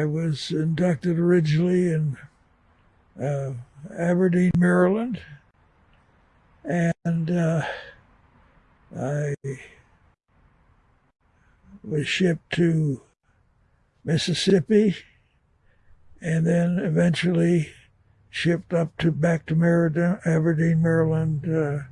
I was inducted originally in uh, Aberdeen, Maryland, and uh, I was shipped to Mississippi, and then eventually shipped up to back to Meriden, Aberdeen, Maryland, uh,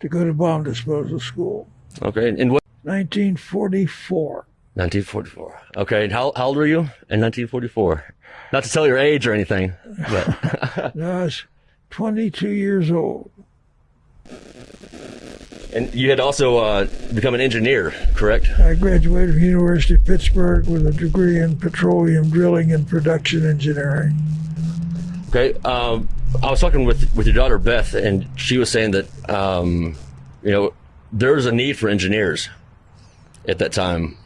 to go to bomb disposal school. Okay. And what? 1944. 1944. Okay. And how, how old were you in 1944? Not to tell your age or anything, but. No, I was 22 years old. and you had also uh, become an engineer, correct? I graduated from University of Pittsburgh with a degree in petroleum drilling and production engineering. Okay. Um, I was talking with with your daughter Beth, and she was saying that um, you know there was a need for engineers at that time.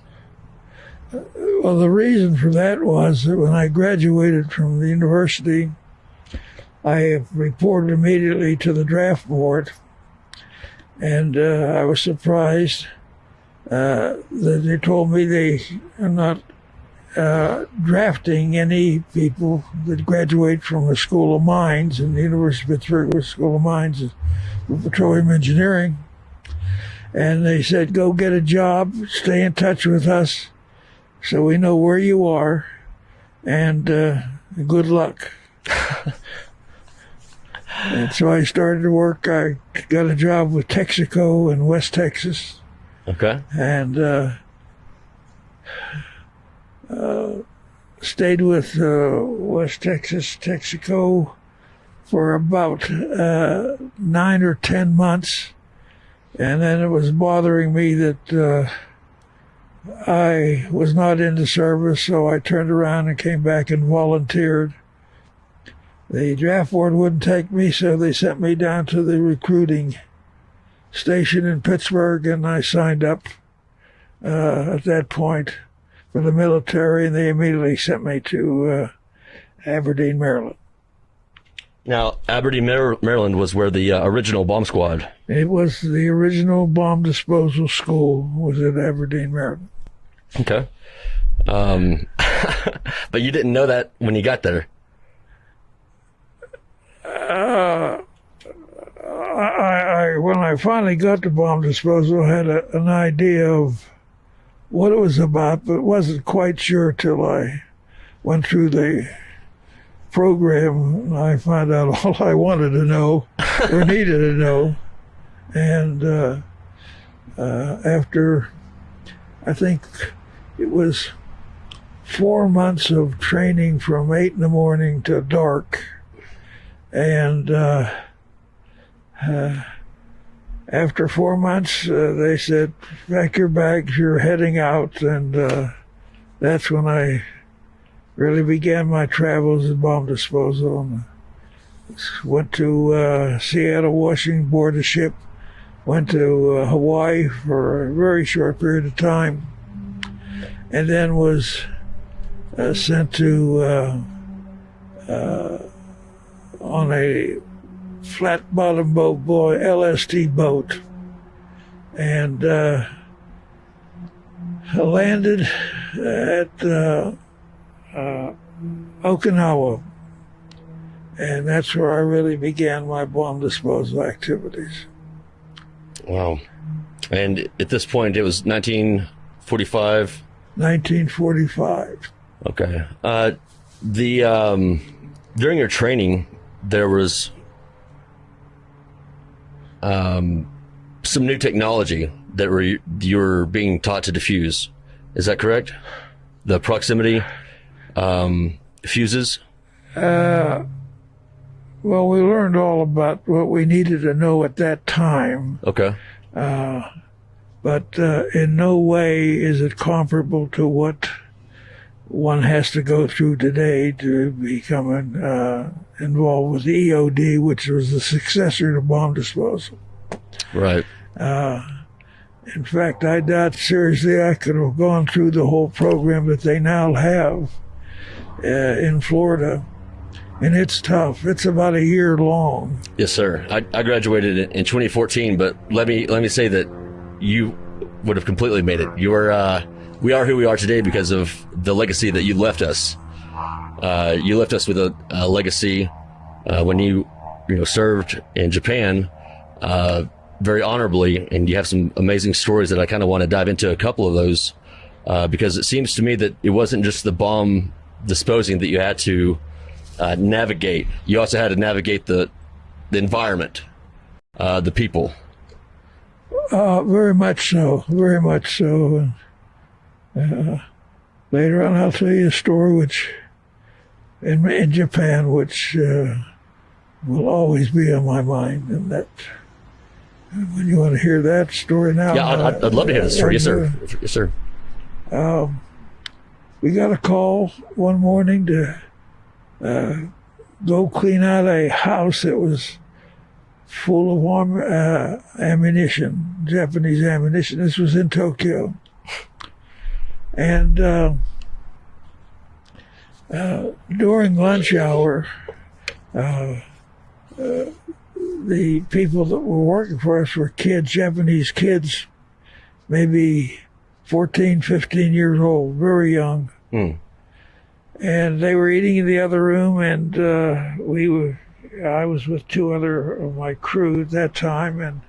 Well, the reason for that was that when I graduated from the university, I reported immediately to the draft board, and uh, I was surprised uh, that they told me they are not uh, drafting any people that graduate from the school of mines, and the University of Pittsburgh The School of Mines for petroleum engineering. And they said, go get a job, stay in touch with us so we know where you are, and uh, good luck. and so I started to work. I got a job with Texaco in West Texas, Okay. and uh, uh, stayed with uh, West Texas Texaco for about uh, nine or ten months, and then it was bothering me that uh, I was not into service, so I turned around and came back and volunteered. The draft board wouldn't take me, so they sent me down to the recruiting station in Pittsburgh, and I signed up uh, at that point for the military, and they immediately sent me to uh, Aberdeen, Maryland. Now Aberdeen, Maryland was where the uh, original bomb squad. It was the original bomb disposal school was at Aberdeen, Maryland. Okay. Um, but you didn't know that when you got there. I, I when I finally got to bomb disposal, I had a, an idea of what it was about, but wasn't quite sure till I went through the program. I found out all I wanted to know or needed to know, and uh, uh, after I think it was four months of training from eight in the morning to dark and uh, uh, after four months, uh, they said, "Pack your bags. You're heading out." And uh, that's when I really began my travels in bomb disposal. And went to uh, Seattle, Washington, board a ship. Went to uh, Hawaii for a very short period of time, and then was uh, sent to on a flat bottom boat, boy, LST boat, and uh, landed at uh, Okinawa, and that's where I really began my bomb disposal activities. Wow. And at this point, it was 1945. 1945. Okay. Uh, the um, during your training, there was um, some new technology that were you were being taught to diffuse. Is that correct? The proximity um, fuses. Uh, well, we learned all about what we needed to know at that time, Okay. but uh, in no way is it comparable to what one has to go through today to become uh, involved with the EOD, which was the successor to bomb disposal. Right. In fact, I doubt seriously I could have gone through the whole program that they now have uh, in Florida. And it's tough. It's about a year long. Yes, sir. I, I graduated in, in 2014, but let me let me say that you would have completely made it. You were uh, we are who we are today because of the legacy that you left us. Uh, you left us with a, a legacy uh, when you you know served in Japan uh, very honorably, and you have some amazing stories that I kind of want to dive into a couple of those uh, because it seems to me that it wasn't just the bomb disposing that you had to uh, navigate. You also had to navigate the the environment, uh, the people. Uh, very much so, very much so. Uh, later on, I'll tell you a story which, in, in Japan, which uh, will always be on my mind, and that. When you want to hear that story now, Yeah, I'd, I'd, I'd love to hear the story. Yes, sir. Yes, sir. Um, we got a call one morning to uh, go clean out a house that was full of arm, uh, ammunition, Japanese ammunition. This was in Tokyo. And uh, uh, during lunch hour, uh, uh, the people that were working for us were kids, Japanese kids, maybe 14, 15 years old, very young. Hmm. And they were eating in the other room, and uh, we were. I was with two other of my crew at that time, and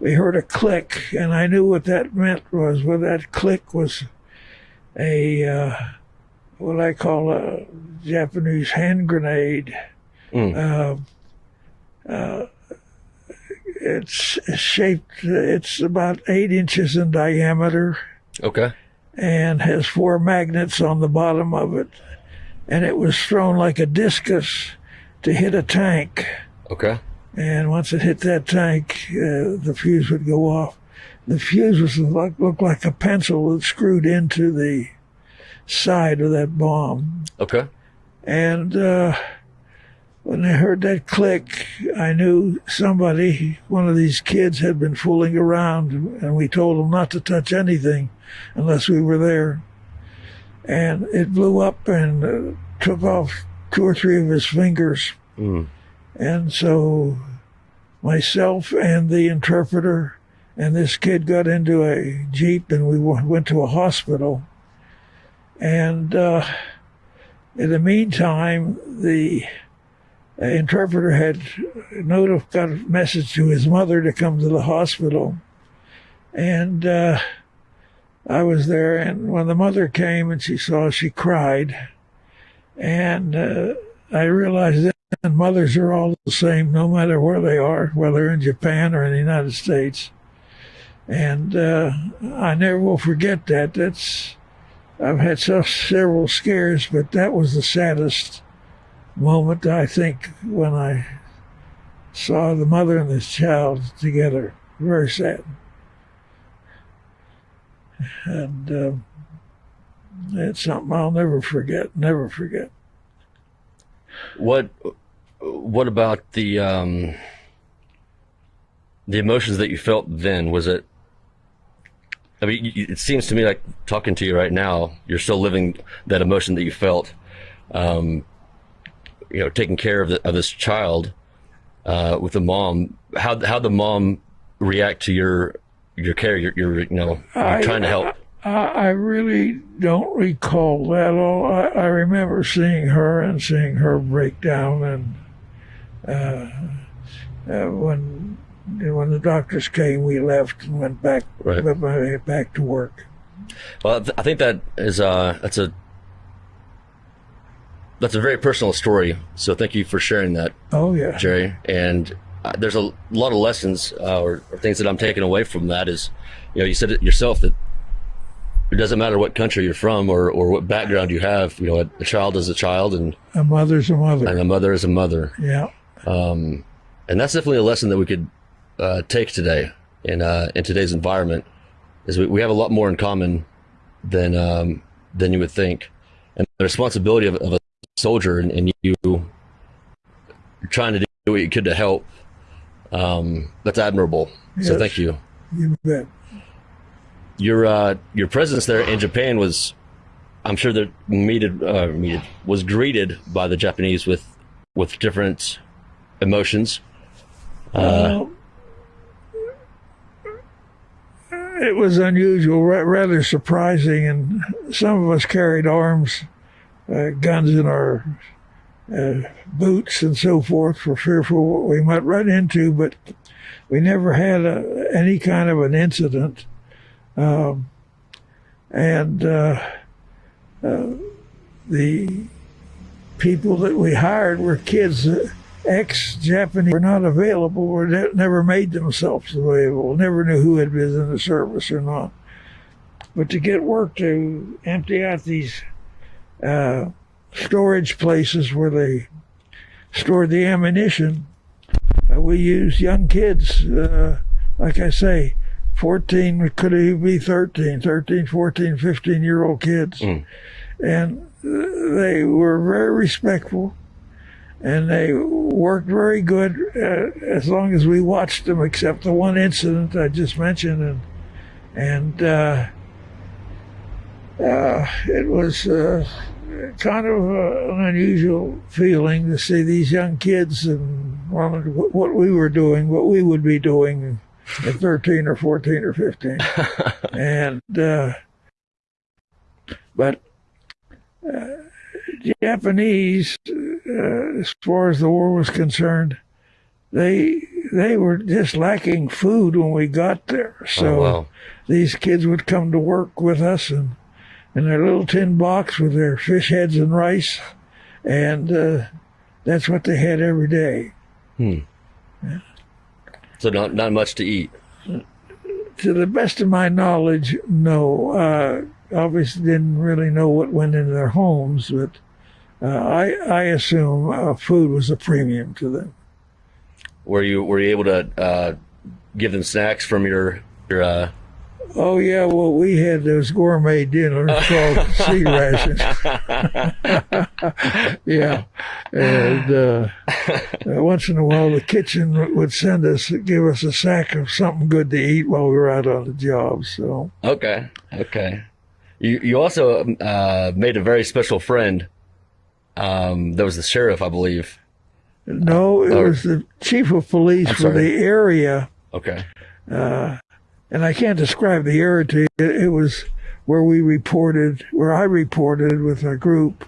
we heard a click, and I knew what that meant was. Well, that click was a uh, what I call a Japanese hand grenade. Mm. Uh, uh, it's shaped. It's about eight inches in diameter Okay. and has four magnets on the bottom of it. And it was thrown like a discus to hit a tank. Okay. And once it hit that tank, uh, the fuse would go off. The fuse was like, looked like a pencil that screwed into the side of that bomb. Okay. And uh, when I heard that click, I knew somebody, one of these kids, had been fooling around, and we told him not to touch anything unless we were there. And it blew up and uh, took off two or three of his fingers. Mm. And so myself and the interpreter and this kid got into a Jeep and we went to a hospital. And uh, in the meantime, the interpreter had notif- got a message to his mother to come to the hospital. And uh, I was there, and when the mother came and she saw, she cried. And uh, I realized that mothers are all the same, no matter where they are, whether in Japan or in the United States. And uh, I never will forget that. That's I've had so, several scares, but that was the saddest moment I think when I saw the mother and this child together. Very sad. And um, it's something I'll never forget. Never forget. What what about the um the emotions that you felt then? Was it I mean, it seems to me like talking to you right now, you're still living that emotion that you felt. Um, you know, taking care of, the, of this child uh, with the mom. How how the mom react to your your care? Your, your you know, you're I- trying to help. I, I really don't recall that all. I, I remember seeing her and seeing her break down, and uh, uh, when when the doctors came, we left and went back Right. went back- back to work. Well, I th- I think that is uh that's a that's a very personal story. So thank you for sharing that, Oh yeah, Jerry. And uh, there's a lot of lessons uh, or, or things that I'm taking away from that. Is you know you said it yourself that it doesn't matter what country you're from or or what background you have. You know, a, a child is a child and a mother's a mother. and a mother is a mother. Yeah, Um, and that's definitely a lesson that we could uh, take today in uh, in today's environment. Is we, we have a lot more in common than um, than you would think, and the responsibility of, of a soldier and, and you trying to do what you could to help. Um, that's admirable. So thank you. you bet. Your uh, your presence there in Japan was, I'm sure that meted, uh, meted was greeted by the Japanese with with different emotions. Uh, it was unusual, ra- rather surprising, and some of us carried arms, uh, guns in our uh, boots and so forth, for fearful what we might run into. But we never had a, any kind of an incident, um, and uh, uh, the people that we hired were kids. that Ex-Japanese were not available, or ne- never made themselves available, never knew who had been in the service or not. But to get work to empty out these uh, storage places where they stored the ammunition, uh, we used young kids, uh, like I say, 14, could even be 13, 13, 14, 15 year old kids. Mm. And uh, they were very respectful and they worked very good uh, as long as we watched them, except the one incident I just mentioned, and and uh, uh, it was uh, kind of uh, an unusual feeling to see these young kids and what we were doing, what we would be doing at 13 or 14 or 15, and uh, but. Japanese, uh, as far as the war was concerned, they they were just lacking food when we got there. So oh, wow. these kids would come to work with us and in their little tin box with their fish heads and rice, and uh, that's what they had every day. Hmm. So not not much to eat. To the best of my knowledge, no. Uh, obviously, didn't really know what went into their homes, but uh, I I assume uh, food was a premium to them. Were you were you able to uh, give them snacks from your your? Uh... Oh yeah, well we had those gourmet dinners called C rations. yeah, and uh, once in a while the kitchen would send us give us a sack of something good to eat while we were out on the job. So okay, okay. You you also uh, made a very special friend. Um, that was the sheriff, I believe. no, it or- was the chief of police for the area. Okay. uh, and I can't describe the area. It, it was where we reported, where I reported with a group.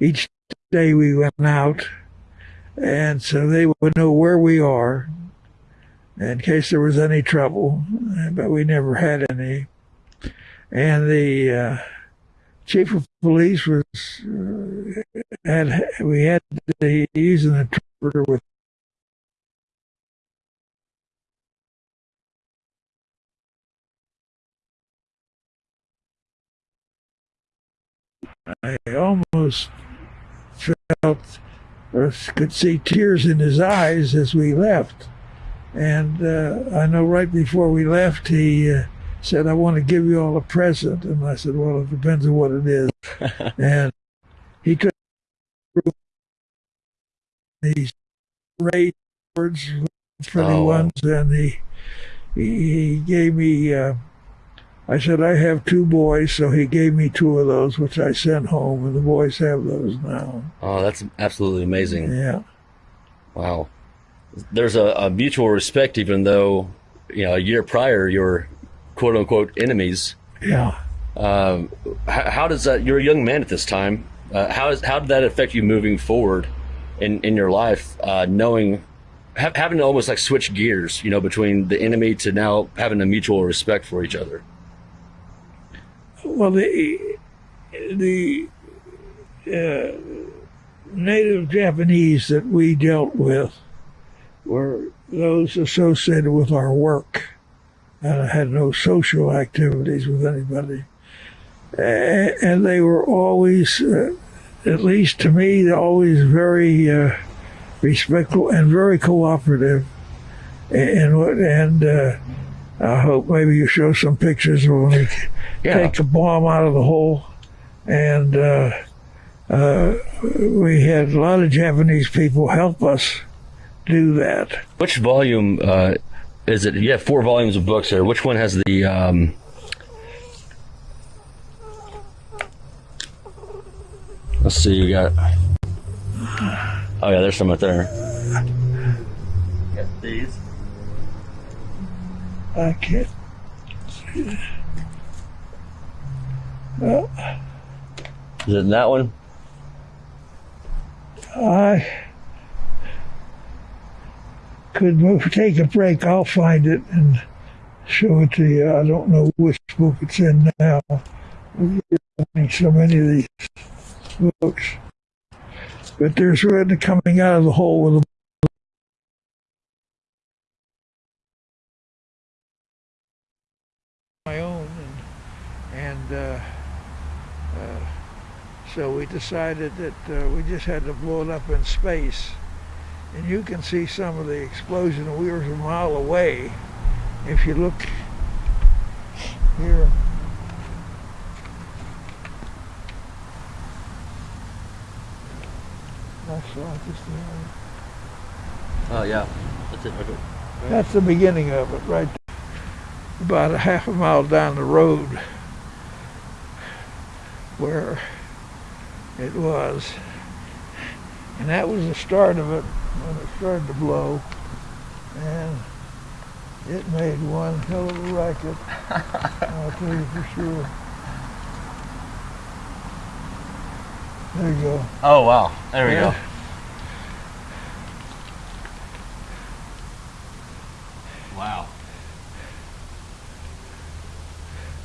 Each day we went out, and so they would know where we are in case there was any trouble, but we never had any. And the uh, chief of police was uh, had we had to use an interpreter with I almost felt or could see tears in his eyes as we left. And uh, I know right before we left, he uh, said, I want to give you all a present. And I said, Well, it depends on what it is. and he took these great words, pretty Oh, ones, and he, he, he gave me. Uh, I said, I have two boys, so he gave me two of those, which I sent home, and the boys have those now. Oh, that's absolutely amazing. Yeah. Wow. There's a, a mutual respect, even though you know a year prior you were quote unquote enemies. Yeah. Um, how, how does that? You're a young man at this time. Uh, how is how did that affect you moving forward in in your life? Uh, knowing ha- having to almost like switch gears, you know, between the enemy to now having a mutual respect for each other. Well, the the uh, native Japanese that we dealt with were those associated with our work, and I had no social activities with anybody. And they were always, uh, at least to me, always very uh, respectful and very cooperative. And and uh, I hope maybe you show some pictures of when we Yeah. take a bomb out of the hole. And uh, uh, we had a lot of Japanese people help us do that. Which volume uh, is it? You have four volumes of books here. Which one has the? Um... Let's see. You got. Oh yeah, there's some up there. Got these. I can't. Well, Is it in that one? I could move, take a break. I'll find it and show it to you. I don't know which book it's in now. So many of these books. But there's one coming out of the hole with a my own and, and uh, uh, so we decided that uh, we just had to blow it up in space and you can see some of the explosion we were a mile away if you look here that's just. Oh yeah. That's it. Okay. That's the beginning of it, right about a half a mile down the road where it was. And that was the start of it when it started to blow. And it made one hell of a racket. I'll tell you for sure. There you go. Oh wow. There we Yeah. go. Wow.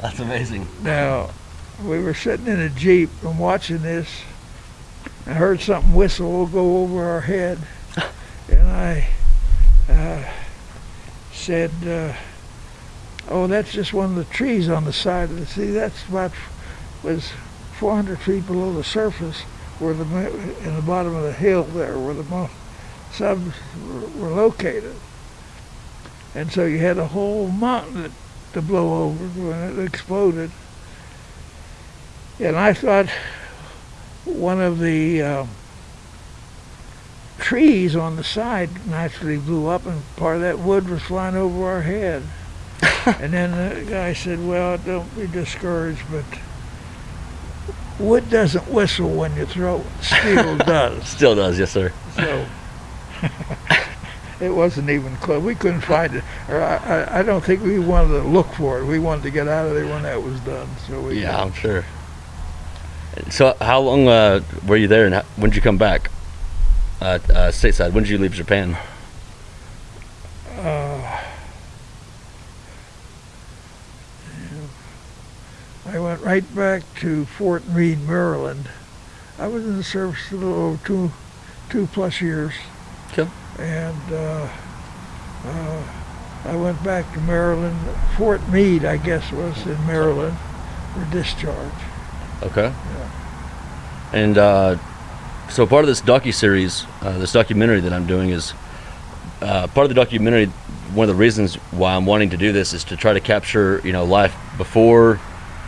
That's amazing. Now, we were sitting in a Jeep and watching this. I heard something whistle go over our head. And I uh, said, uh, oh, that's just one of the trees on the side of the sea. That's about, was 400 feet below the surface where the, in the bottom of the hill there where the subs were, were located. And so you had a whole mountain to blow over when it exploded. And I thought one of the um, trees on the side naturally blew up, and part of that wood was flying over our head. and then the guy said, "Well, don't be discouraged, but wood doesn't whistle when you throw it; steel does." Still does, yes sir. So it wasn't even close. We couldn't find it, or I, I, I don't think we wanted to look for it. We wanted to get out of there when that was done. So we Yeah, I'm sure. So how long uh, were you there, and how, when did you come back? Uh, uh, stateside. When did you leave Japan? Uh, I went right back to Fort Meade, Maryland. I was in the service a little over two, two plus years. Cool. And uh, uh, I went back to Maryland. Fort Meade, I guess, was in Maryland for discharge. Okay. Yeah. And uh, so part of this docu series, uh, this documentary that I'm doing is uh, part of the documentary. One of the reasons why I'm wanting to do this is to try to capture, you know, life before,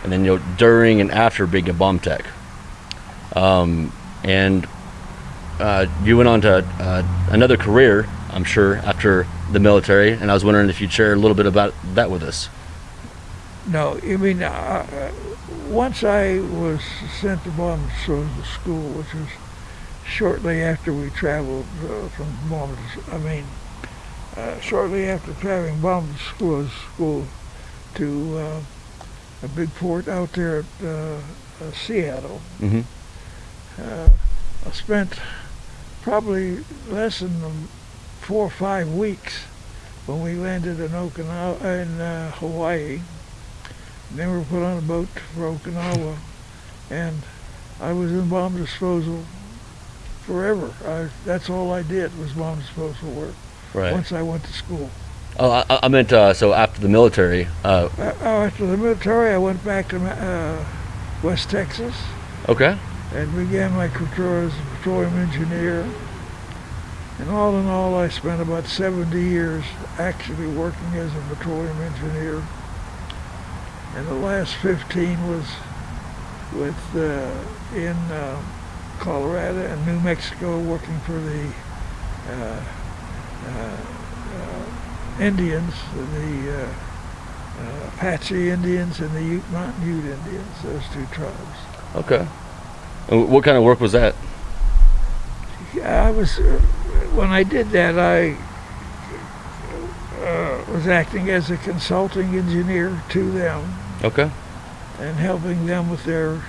and then you know during and after being a bomb tech. Um, and uh, you went on to uh, another career, I'm sure, after the military, and I was wondering if you'd share a little bit about that with us. No, you mean uh, uh, once I was sent to disposal school, which was shortly after we traveled uh, from bomb. I mean, uh, shortly after traveling bomb school, school to uh, a big port out there at uh, uh, Seattle. Mm-hmm. Uh, I spent probably less than four or five weeks when we landed in Okinawa in uh, Hawaii. Then we were put on a boat for Okinawa, and I was in bomb disposal forever. I, that's all I did was bomb disposal work. Right. Once I went to school. Oh, I, I meant uh, so after the military. Uh, Uh, oh, after the military, I went back to uh, West Texas okay. and began my career as a petroleum engineer. And all in all, I spent about 70 years actually working as a petroleum engineer. And the last 15 was with uh, in uh, Colorado and New Mexico, working for the uh, uh, uh, Indians, the uh, uh, Apache Indians and the Ute Mountain Ute Indians, those two tribes. Okay. And what kind of work was that? Yeah, I was uh, when I did that. I uh, was acting as a consulting engineer to them Okay. and helping them with their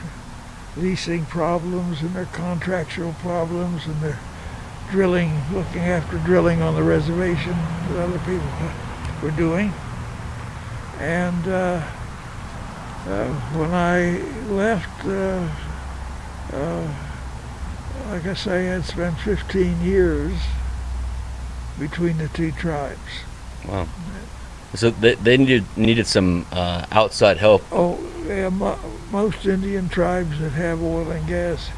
leasing problems and their contractual problems and their drilling, looking after drilling on the reservation that other people were doing. And uh, uh, when I left, uh, uh, like I say, I had spent 15 years between the two tribes. Wow. So they, they needed needed some uh, outside help. Oh, yeah, mo- most Indian tribes that have oil and gas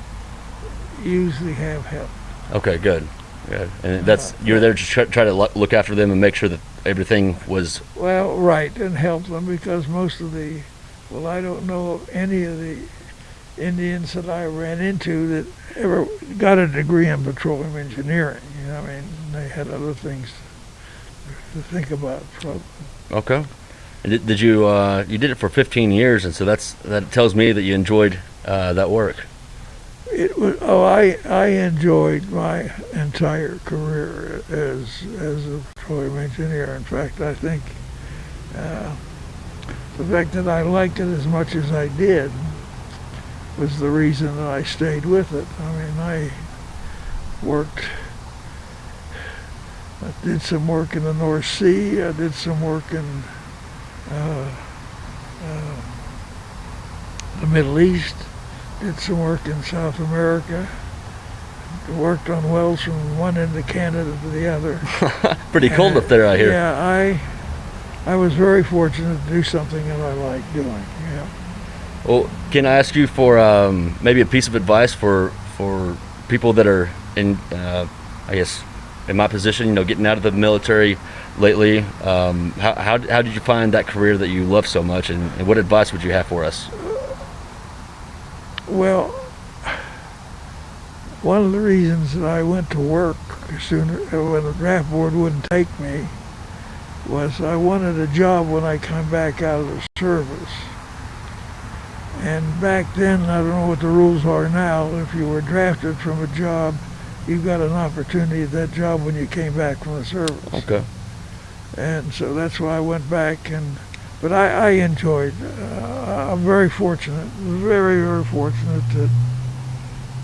usually have help. Okay, good. Good. And that's you're there to try, try to look after them and make sure that everything was Well, right, and help them because most of the, well, I don't know of any of the Indians that I ran into that ever got a degree in petroleum engineering. You know, I mean, they had other things to think about. So, okay. And did, did you uh, you did it for 15 years, and so that's that tells me that you enjoyed uh, that work. It was, oh, I I enjoyed my entire career as as a petroleum engineer. In fact, I think uh, the fact that I liked it as much as I did was the reason that I stayed with it. I mean, I worked. I did some work in the North Sea. I did some work in uh, uh, the Middle East did some work in South America. Worked on wells from one end of Canada to the other. Pretty cold up there, I hear. Yeah, I I was very fortunate to do something that I like doing. Yeah. Well, can I ask you for um, maybe a piece of advice for for people that are in, uh, I guess, in my position, you know, getting out of the military lately? Um, how, how how did you find that career that you love so much, and, and what advice would you have for us? Well, one of the reasons that I went to work sooner when the draft board wouldn't take me was I wanted a job when I come back out of the service. And back then, I don't know what the rules are now, if you were drafted from a job, you got an opportunity at that job when you came back from the service. Okay. And so that's why I went back and, but I, I enjoyed, uh, I'm very fortunate, very, very fortunate to,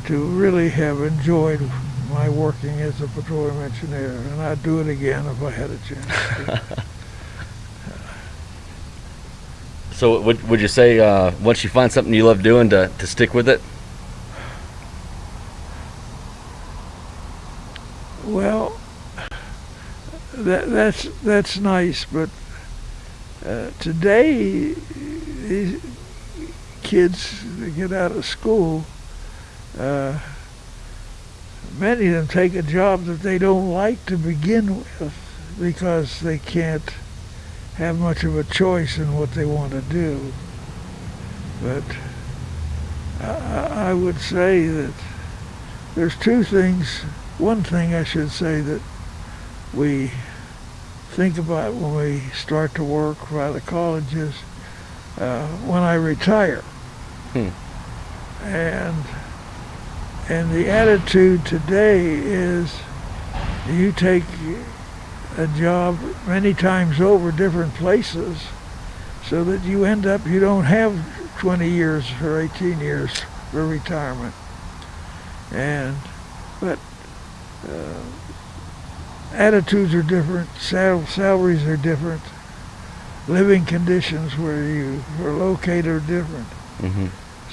to really have enjoyed my working as a petroleum engineer. And I'd do it again if I had a chance. So would would you say uh, once you find something you love doing to, to stick with it? Well, that that's that's nice, but uh, today these kids that get out of school, uh, many of them take a job that they don't like to begin with because they can't have much of a choice in what they want to do. But I, I would say that there's two things one thing I should say that we think about when we start to work by the colleges uh, when I retire. Hmm. And and the attitude today is you take a job many times over different places so that you end up you don't have 20 years or 18 years for retirement. And but uh, attitudes are different, sal- salaries are different, living conditions where you are located are different. Mm-hmm.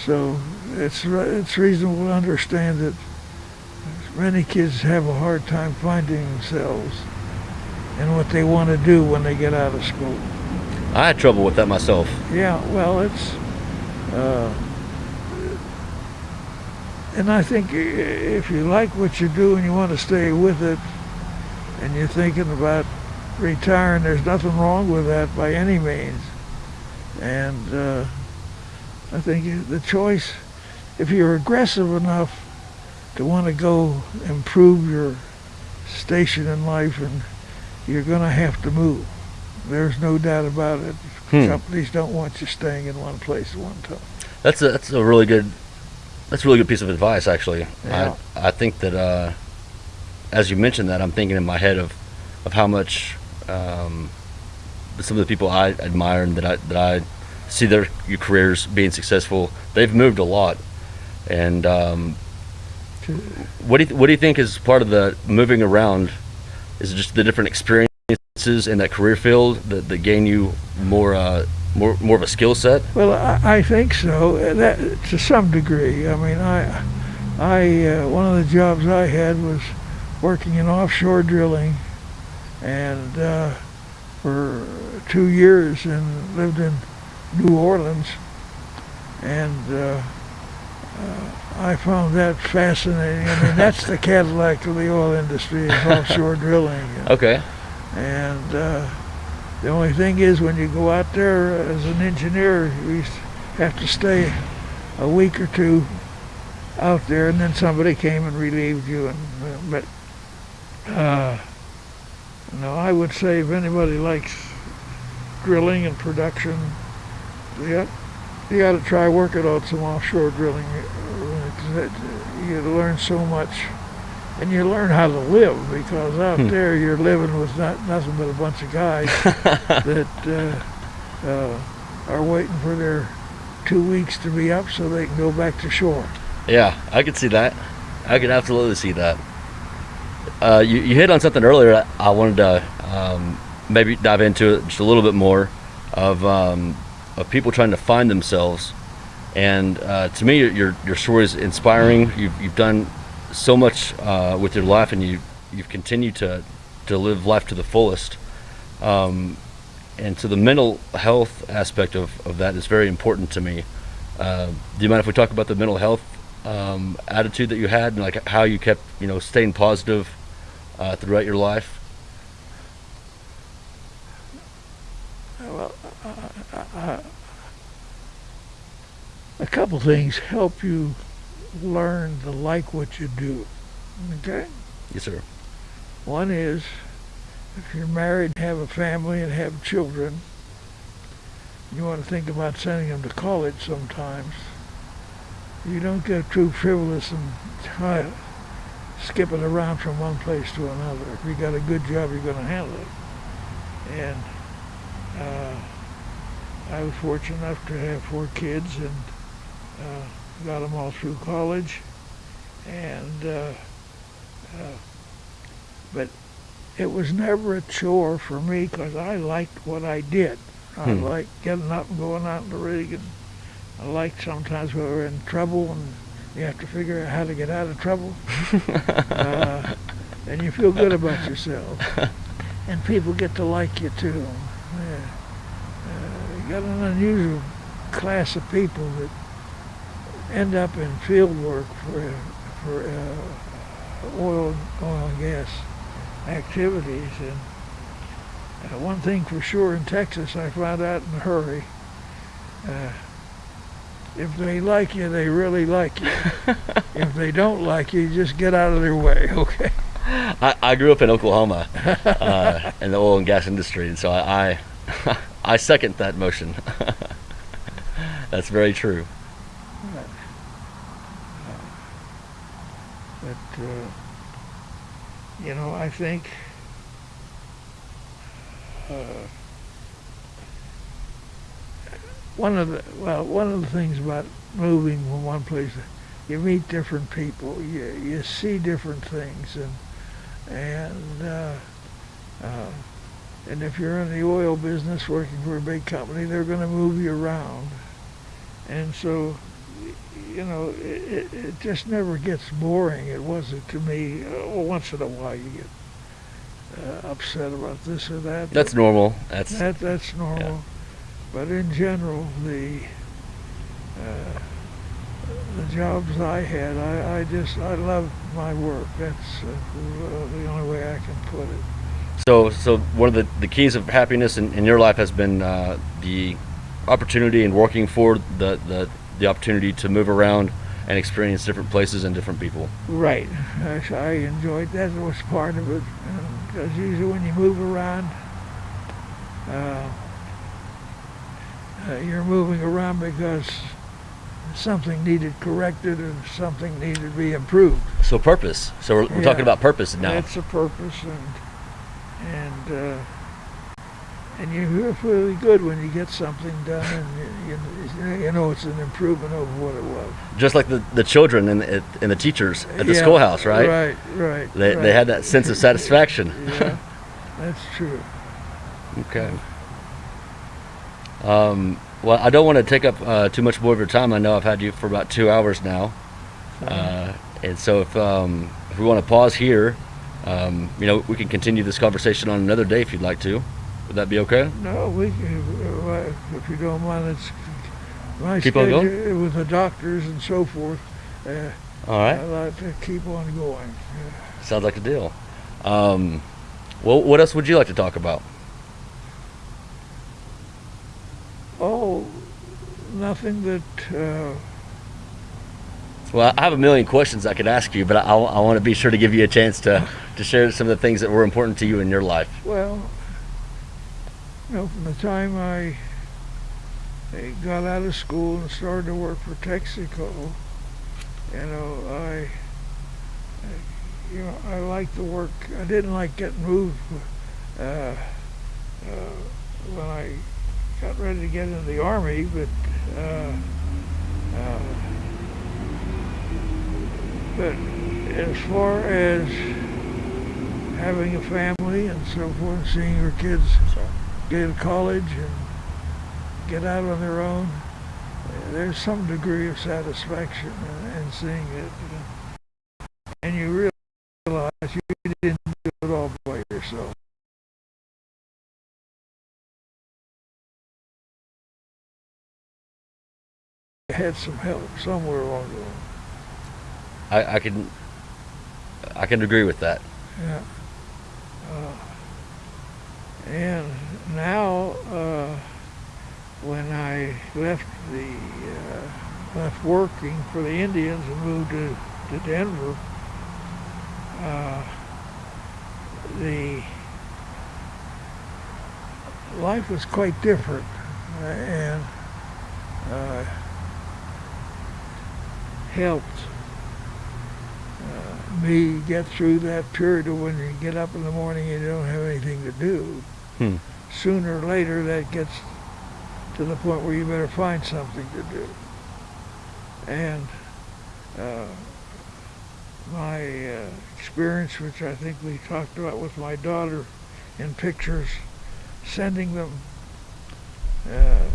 So it's it's reasonable to understand that many kids have a hard time finding themselves and what they want to do when they get out of school. I had trouble with that myself. Yeah, well, it's, uh, and I think if you like what you do and you want to stay with it, and you're thinking about retiring, there's nothing wrong with that by any means. And uh, I think the choice, if you're aggressive enough to want to go improve your station in life, and you're going to have to move. There's no doubt about it. Hmm. Companies don't want you staying in one place at one time. That's a that's a really good that's a really good piece of advice actually. Yeah. I I think that uh, as you mentioned that I'm thinking in my head of of how much um, some of the people I admire and that I that I see their your careers being successful. They've moved a lot, and um, what do you, what do you think is part of the moving around? Is it just the different experiences in that career field that, that gain you more uh, more more of a skill set? Well, I, I think so. uh, That to some degree. I mean, I, I uh, one of the jobs I had was working in offshore drilling, and uh, for two years, and lived in New Orleans, and uh, uh, I found that fascinating. I mean, that's the Cadillac of the oil industry is offshore drilling. And, Okay. and uh, the only thing is, when you go out there as an engineer, you have to stay a week or two out there, and then somebody came and relieved you. And uh, but uh, no, I would say if anybody likes drilling and production, you got you got to try working on some offshore drilling. You learn so much and you learn how to live because out Hmm. there you're living with not, nothing but a bunch of guys that uh, uh, are waiting for their two weeks to be up so they can go back to shore. Yeah, I could see that. I could absolutely see that. Uh, you, you hit on something earlier. I wanted to um, maybe dive into it just a little bit more of um, of people trying to find themselves. And uh, to me, your, your story is inspiring. You've you've done so much uh, with your life, and you you've continued to to live life to the fullest. Um, and so the mental health aspect of, of that is very important to me. Uh, do you mind if we talk about the mental health um, attitude that you had and like how you kept you know staying positive uh, throughout your life? Well, uh, a couple things help you learn to like what you do. Okay? Yes, sir. One is if you're married, have a family, and have children, you want to think about sending them to college sometimes. You don't get too frivolous and try skipping around from one place to another. If you got a good job, you're going to handle it. And uh, I was fortunate enough to have four kids and uh, got them all through college. And uh, uh, but it was never a chore for me because I liked what I did. I Hmm. liked getting up and going out in the rig, and I liked sometimes when we were in trouble and you have to figure out how to get out of trouble, uh, and you feel good about yourself, and people get to like you too. Yeah. Uh, you got an unusual class of people that end up in field work for for uh, oil oil and gas activities. And uh, one thing for sure in Texas, I found out in a hurry. Uh, if they like you, they really like you. if they don't like you, just get out of their way, okay? I, I grew up in Oklahoma uh, in the oil and gas industry, and so I I, I second that motion. That's very true. But, uh, you know, I think uh, one of the, well, one of the things about moving from one place, you meet different people, you, you see different things, and, and, uh, uh, and if you're in the oil business working for a big company, they're going to move you around. And so you know, it, it, just never gets boring. It wasn't to me. Uh, well, once in a while you get uh, upset about this or that. That's normal. That's that that's normal. But in general, the uh, the jobs I had, I, I just I love my work. That's uh, the only way I can put it. So, so one of the, the keys of happiness in, in your life has been uh, the opportunity and working for the, the, the opportunity to move around and experience different places and different people. Right. I, I enjoyed that. was part of it. Because usually when you move around, uh, uh, you're moving around because something needed corrected or something needed to be improved. So purpose. So we're, we're talking about purpose now. That's a purpose, and and uh, and you feel really good when you get something done, and you, you, you know it's an improvement over what it was. Just like the, the children and the, and the teachers at the Yeah, schoolhouse, right? Right, right. They, right. they had that sense of satisfaction. yeah, that's true. Okay. Um, well, I don't want to take up uh, too much more of your time. I know I've had you for about two hours now, uh, and so if um, if we want to pause here, um, you know, we can continue this conversation on another day if you'd like to. Would that be okay? No, we can, uh, if you don't mind, it's my Keep on going? with the doctors and so forth. Uh, All I right. like to keep on going. Yeah. Sounds like a deal. Um, well, what else would you like to talk about? Oh, nothing that. Uh, Well, I have a million questions I could ask you, but I, I want to be sure to give you a chance to, to share some of the things that were important to you in your life. Well, you know, from the time I, I got out of school and started to work for Texaco, you know, I, I you know, I liked the work. I didn't like getting moved uh, uh, when I got ready to get into the army, but. Uh, uh, but as far as having a family and so forth, seeing your kids get to college and get out on their own, there's some degree of satisfaction in seeing it. And you realize you had some help somewhere along the line. I, I can I can agree with that. Yeah. Uh, and now, uh, when I left the uh, left working for the Indians and moved to, to Denver, uh, the life was quite different, uh, and uh, helped uh, me get through that period of when you get up in the morning and you don't have anything to do. Hmm. Sooner or later, that gets to the point where you better find something to do. And uh, my uh, experience, which I think we talked about with my daughter in pictures, sending them uh,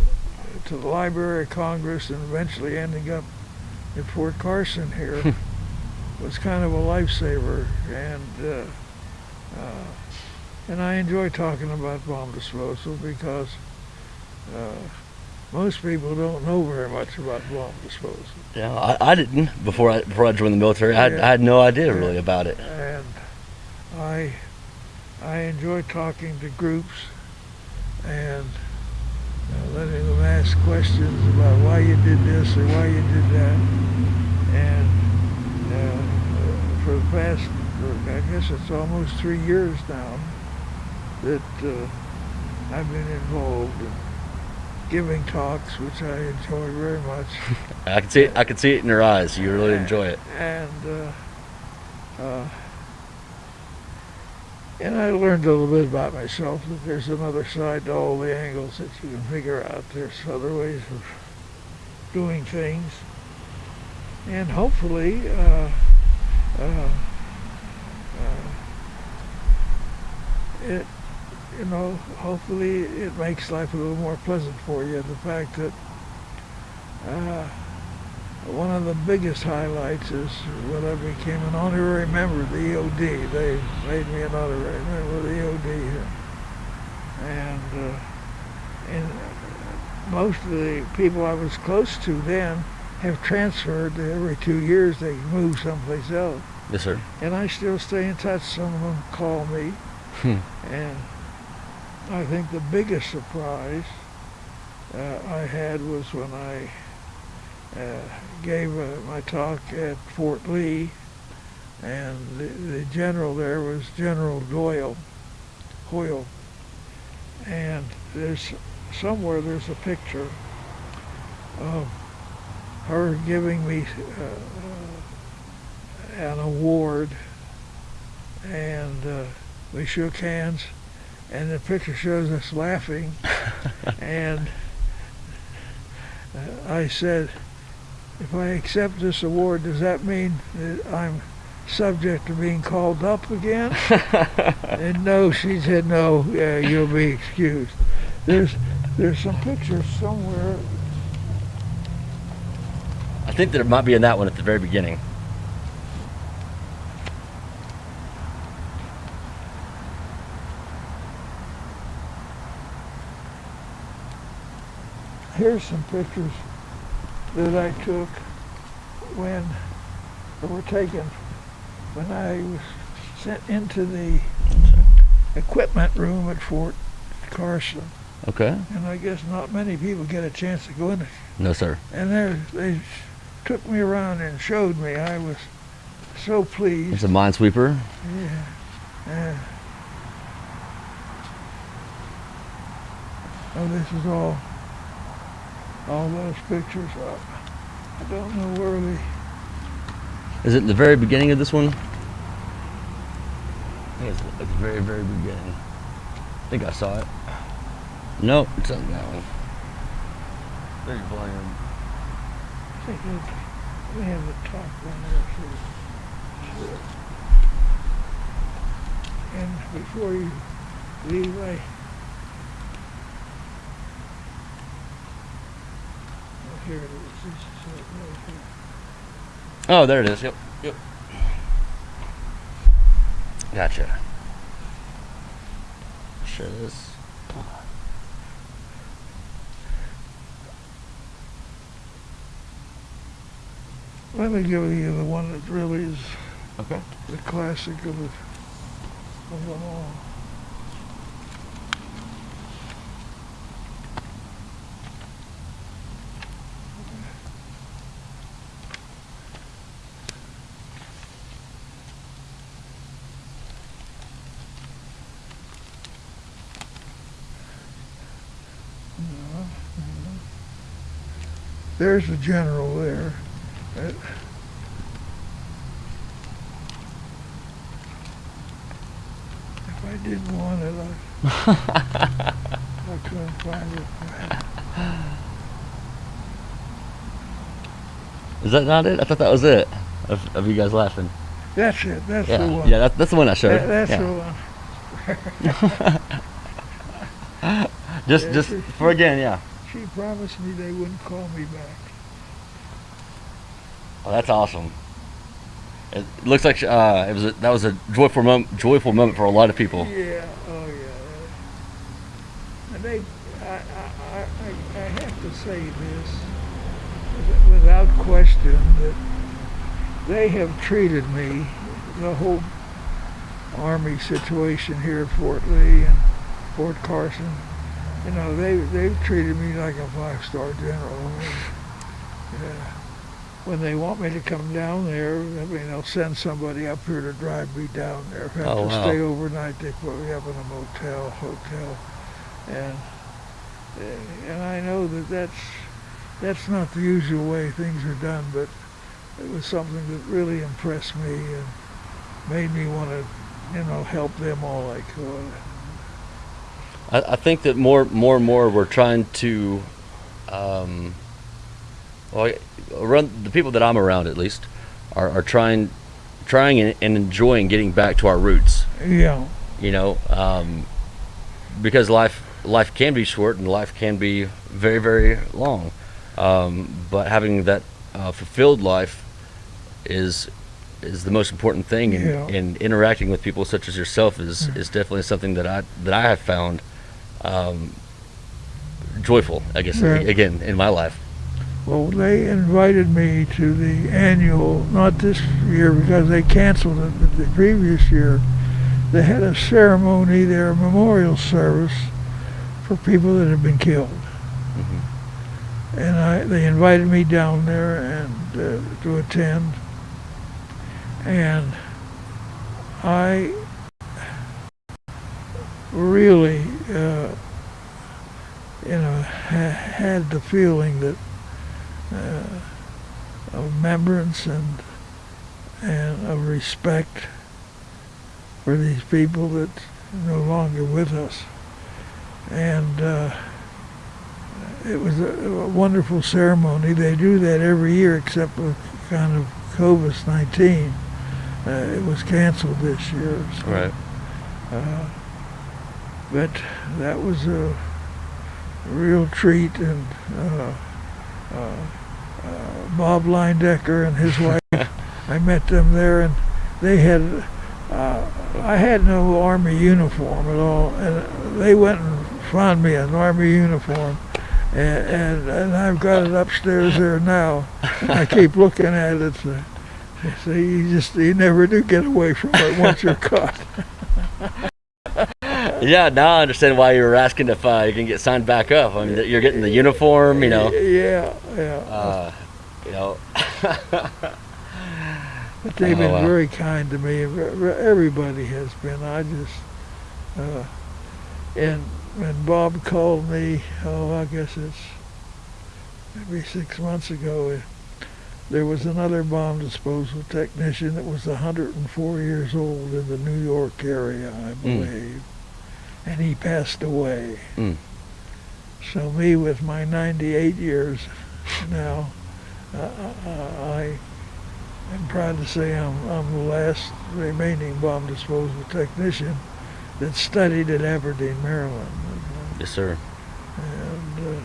to the Library of Congress and eventually ending up at Fort Carson here was kind of a lifesaver, and uh, uh, and I enjoy talking about bomb disposal because uh, most people don't know very much about bomb disposal, Yeah, I, I didn't before I before I joined the military. I, had, Yeah. I had no idea really about it. and I I enjoy talking to groups and uh, letting them ask questions about why you did this or why you did that, and uh, for the past, I guess it's almost three years now that uh, I've been involved in giving talks, which I enjoy very much. I can see it, I can see it in your eyes. You really enjoy it. And uh, uh, and I learned a little bit about myself that there's another side to all the angles that you can figure out. There's other ways of doing things, and hopefully, uh, uh, uh, it you know hopefully it makes life a little more pleasant for you. The fact that. One of the biggest highlights is when I became an honorary member of the EOD. They made me an honorary member of the EOD here. And, uh, and most of the people I was close to then have transferred. Every two years they move someplace else. Yes, sir. And I still stay in touch. Some of them call me. Hmm. And I think the biggest surprise uh, I had was when I gave uh, my talk at Fort Lee, and the, the general there was General Doyle, Hoyle, and there's somewhere there's a picture of her giving me uh, an award, and uh, we shook hands, and the picture shows us laughing. and uh, I said, if I accept this award, does that mean that I'm subject to being called up again? and no, she said, no, yeah, you'll be excused. There's there's some pictures somewhere. I think there might be in that one at the very beginning. Here's some pictures that I took when were taken when I was sent into the equipment room at Fort Carson. Okay. And I guess not many people get a chance to go in there. No, sir. And there, they took me around and showed me. I was so pleased. It's a minesweeper. Yeah. yeah. Oh, this is all, all those pictures. up. I don't know where they, Is it the very beginning of this one? I think it's at the very, very beginning. I think I saw it. Nope, it's on that one. Very volume. I think they, they have the top one there too. And before you leave, I oh, here it is. This is it right here. Oh, there it is. Yep. Yep. Gotcha. Share this. Let me give you the one that really is Okay. the classic of, the, of them all. No, no. There's the general there. Uh, If I didn't want it, I, I couldn't find it. Is that not it? I thought that was it. Of, of you guys laughing. That's it. That's Yeah. the one. Yeah, that, that's the one I showed. That- that's yeah. the one. Just, Yeah, just for again, yeah. She promised me they wouldn't call me back. Oh, that's awesome. It looks like uh, it was a, that was a joyful moment, joyful moment for a lot of people. Yeah. Oh yeah. And they, I, I, I, I I have to say this without question that they have treated me, the whole army situation here at Fort Lee and Fort Carson. You know, they they've treated me like a five star general. Yeah. When they want me to come down there, I mean, they'll send somebody up here to drive me down there. If I have Oh, to wow. stay overnight, they put me up in a motel, hotel, and eh, and I know that that's that's not the usual way things are done, but it was something that really impressed me and made me want to, you know, help them all I could. I, I think that more, more and more we're trying to, um, well, around the people that I'm around at least, are, are trying, trying and, and enjoying getting back to our roots. Yeah, You know, um, because life life can be short and life can be very very long, um, but having that uh, fulfilled life is is the most important thing and, Yeah. and interacting with people such as yourself is, is definitely something that I that I have found um, joyful I guess Yeah. again in my life Well, they invited me to the annual, not this year because they canceled it, but the previous year. They had a ceremony there, a memorial service for people that had been killed. And I, they invited me down there and uh, to attend. And I really, uh, you know, ha- had the feeling that uh, of remembrance and and of respect for these people that no longer with us. And uh, it was a, a, wonderful ceremony. They do that every year except for kind of COVID-19. Uh, it was canceled this year. So, right. Uh, but that was a real treat and uh, uh, uh, Bob Leindecker and his wife, I met them there and they had uh, I had no army uniform at all, and they went and found me an army uniform, and, and, and I've got it upstairs there now. I keep looking at it. So, so you just you never do get away from it once you're caught. yeah, now I understand why you were asking if uh, you can get signed back up. I mean, you're getting the uniform, you know. Yeah, yeah. Uh, you know. But they've oh, been wow. very kind to me. Everybody has been. I just, uh, and when Bob called me, oh, I guess it's maybe six months ago, there was another bomb disposal technician that was 104 years old in the New York area, I hmm. believe. Mm. And he passed away. Mm. So me with my 98 years now, uh, uh, I I'm proud to say I'm, I'm the last remaining bomb disposal technician that studied at Aberdeen, Maryland. Yes, sir. And, uh,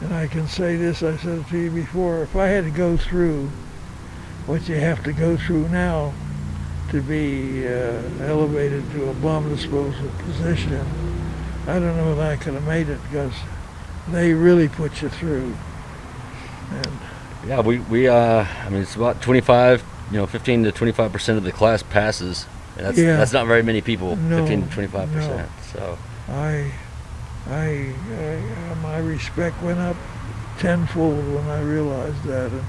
and I can say this, I said it to you before, if I had to go through what you have to go through now to be uh, elevated to a bomb disposal position, I don't know if I could have made it because they really put you through. And yeah, we, we uh, I mean, it's about 25, you know, 15 to 25% of the class passes. And that's, yeah. that's not very many people, no, 15 to 25%. No. So I, I, I, my respect went up tenfold when I realized that. And,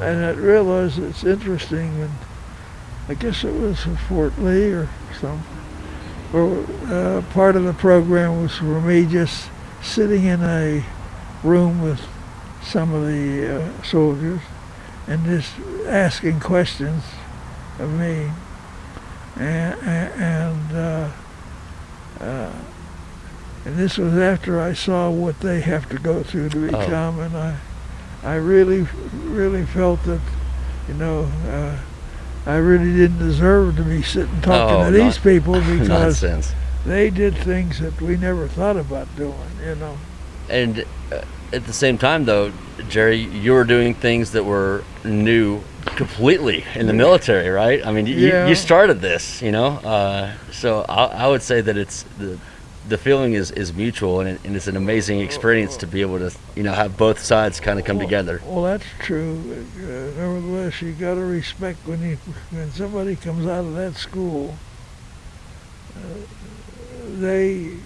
and I realized it's interesting when, I guess it was Fort Lee or something, where uh, part of the program was for me just sitting in a room with some of the uh, soldiers and just asking questions of me. And, and, uh, uh, and this was after I saw what they have to go through to oh. become, oh. and I, I really, really felt that, you know, uh, I really didn't deserve to be sitting talking oh, to these not, people because they did things that we never thought about doing, you know. And uh, at the same time, though, Jerry, you were doing things that were new completely in the military, right? I mean, yeah. you, you started this, you know. Uh, so I, I, would say that it's the the feeling is, is mutual, and, it, and, it's an amazing experience to be able to, you know, have both sides kind of come well, together. Well, that's true. Uh, nevertheless, you got to respect when you when somebody comes out of that school. Uh, they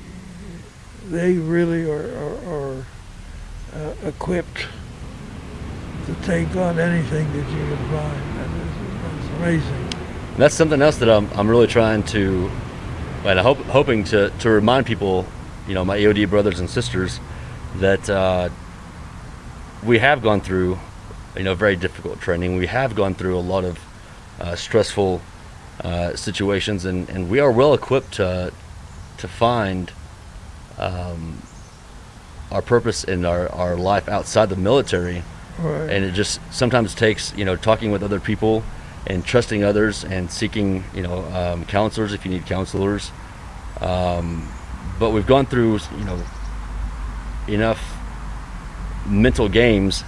they really are, are, are uh, equipped to take on anything that you can find. That is, that's amazing. that's something else that I'm, I'm really trying to, and I hope, hoping to, to remind people, you know, my EOD brothers and sisters, that uh, we have gone through, you know, very difficult training. We have gone through a lot of uh, stressful uh, situations, and, and we are well equipped to, to find um, our purpose in our, our life outside the military. Right. And it just sometimes takes, you know, talking with other people and trusting others and seeking, you know, um, counselors if you need counselors. Um, but we've gone through, you know, enough mental games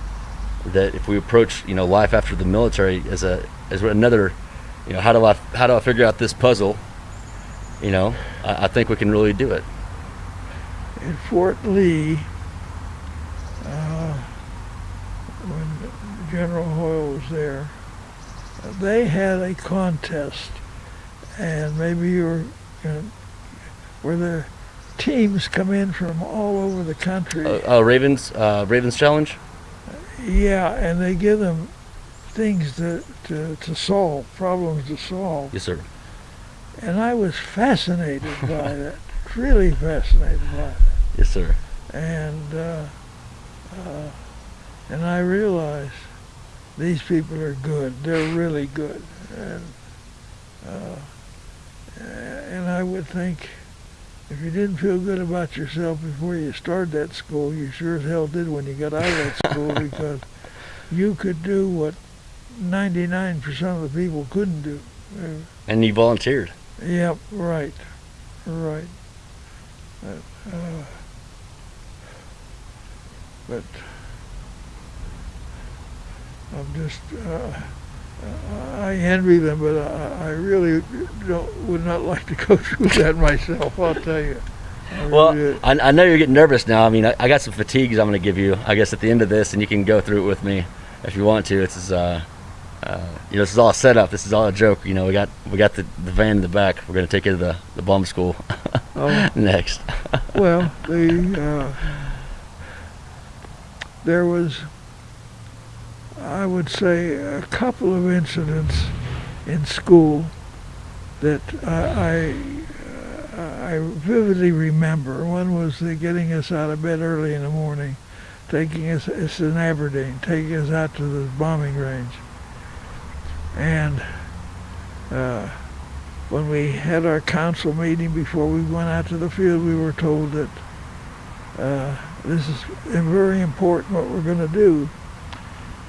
that if we approach, you know, life after the military as a as another, you know, how do I how do I figure out this puzzle? You know, I, I think we can really do it in Fort Lee, uh, when General Hoyle was there, they had a contest, and maybe you were, you know, where the teams come in from all over the country. Uh, uh, Ravens, uh, Ravens Challenge. Yeah, and they give them things to, to, to solve, problems to solve. Yes, sir. And I was fascinated by that, really fascinated by it. Yes, sir. And uh, uh, and I realized these people are good. They're really good. And uh, and I would think if you didn't feel good about yourself before you started that school, you sure as hell did when you got out of that school because you could do what 99% of the people couldn't do. Uh, And you volunteered. Yep, right, right. Uh, uh, but I'm just, uh, I envy them, but I, I really don't, would not like to go through that myself, I'll tell you. I Well, really- I, I know you're getting nervous now. I mean, I, I got some fatigues I'm going to give you, I guess, at the end of this, and you can go through it with me if you want to. This is, uh, uh, you know, this is all set up. This is all a joke. You know, we got we got the, the van in the back. We're going to take you to the, the bomb school oh, next. Well, the uh, there was, I would say, a couple of incidents in school that I I, I vividly remember. One was the getting us out of bed early in the morning, taking us it's in Aberdeen, taking us out to the bombing range, and. Uh, when we had our council meeting before we went out to the field, we were told that uh, this is very important what we're going to do.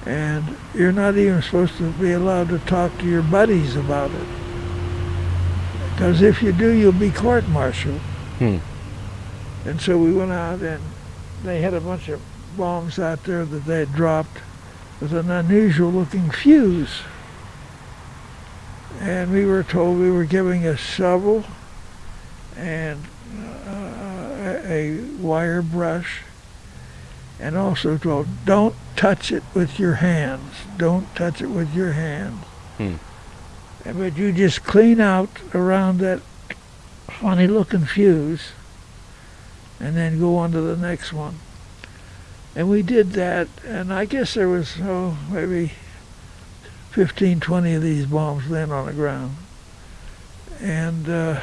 And you're not even supposed to be allowed to talk to your buddies about it. Because if you do, you'll be court-martialed. Hmm. And so we went out and they had a bunch of bombs out there that they had dropped with an unusual looking fuse and we were told we were giving a shovel and uh, a, a wire brush and also told don't touch it with your hands don't touch it with your hands Hmm. And- but you just clean out around that funny looking fuse and then go on to the next one and we did that and i guess there was oh maybe 15, 20 of these bombs laying on the ground. And uh,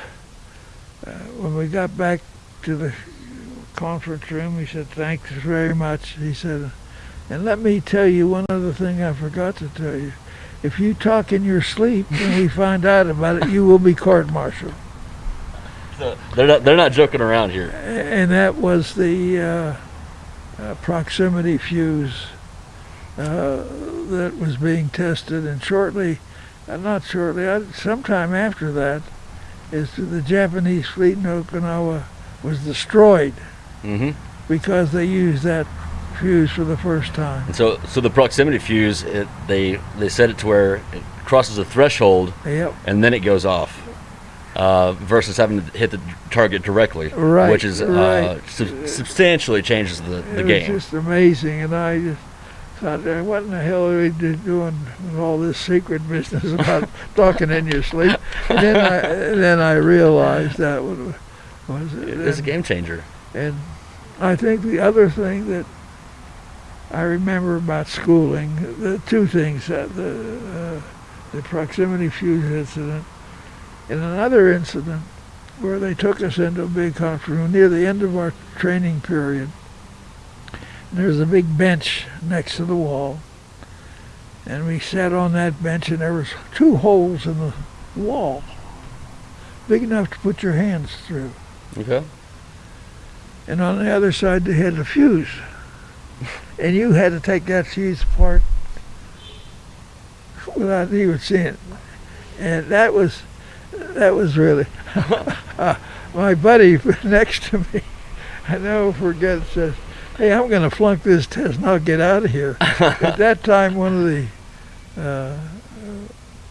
uh, when we got back to the conference room, he said, thanks very much. He said, and let me tell you one other thing I forgot to tell you. If you talk in your sleep and we find out about it, you will be court-martialed. They're not they're not joking around here. And that was the uh, uh, proximity fuse uh, that was being tested, and shortly, uh, not shortly, I, sometime after that, is the Japanese fleet in Okinawa was destroyed hmm because they used that fuse for the first time. And so so the proximity fuse, it, they they set it to where it crosses a threshold Yep, and then it goes off. Uh, versus having to hit the target directly, Right, which is uh, right. sub- substantially changes the, the it game. It's just amazing, and I just thought, "Uh, what in the hell are we doing with all this secret business about talking in your sleep? And then I, then I realized that was, was it. It's a game changer. And I think the other thing that I remember about schooling, the two things, uh, the, uh, the proximity fuse incident, and another incident where they took us into a big conference room near the end of our training period. And there was a big bench next to the wall. And we sat on that bench and there was two holes in the wall, big enough to put your hands through Okay. and on the other side they had a fuse. And you had to take that fuse apart without even seeing it. And that was that was really uh, my buddy next to me. I never forget says, "Hey, I'm going to flunk this test and I'll get out of here." At that time, one of the uh,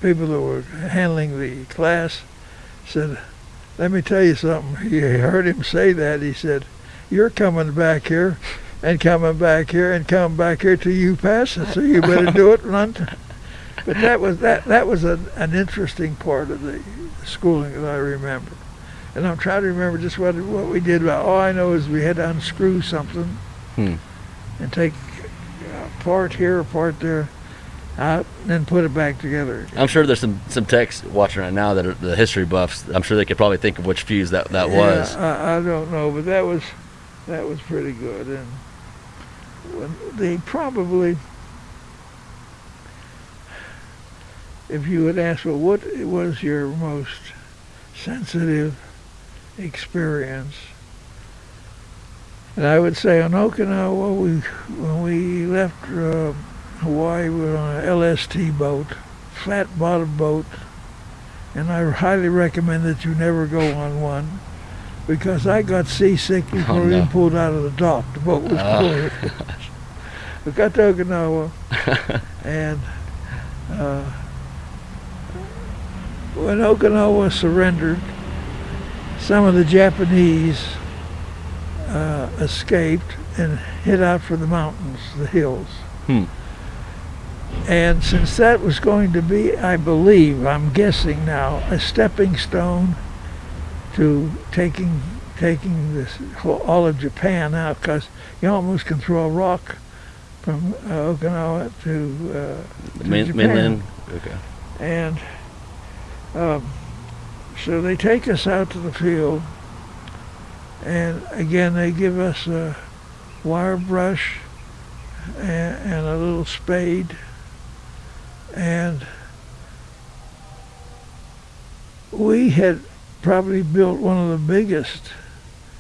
people that were handling the class said, let me tell you something. He heard him say that. He said, "You're coming back here, and coming back here, and coming back here till you pass it. So you better do it one. But that was that. That was a, an interesting part of the schooling that I remember. And I'm trying to remember just what what we did. About all I know is we had to unscrew something Hmm. and take a part here, a part there, out, and then put it back together. I'm sure there's some some techs watching right now that are the history buffs. I'm sure they could probably think of which fuse that that Yeah, was. I, I don't know, but that was that was pretty good, and they probably, if you would ask, well, what was your most sensitive experience. And I would say on Okinawa, we when we left uh, Hawaii, we were on an LST boat, flat bottom boat, and I highly recommend that you never go on one because I got seasick before Oh, we no. even pulled out of the dock. The boat was Oh. we got to Okinawa, and uh, when Okinawa surrendered, some of the Japanese uh, escaped and hid out for the mountains, the hills. Hmm. And since that was going to be, I believe, I'm guessing now, a stepping stone to taking taking this whole, all of Japan out, because you almost can throw a rock from uh, Okinawa to uh, to Japan. mainland. Okay. And um, so they take us out to the field, and again they give us a wire brush and, and a little spade, and we had probably built one of the biggest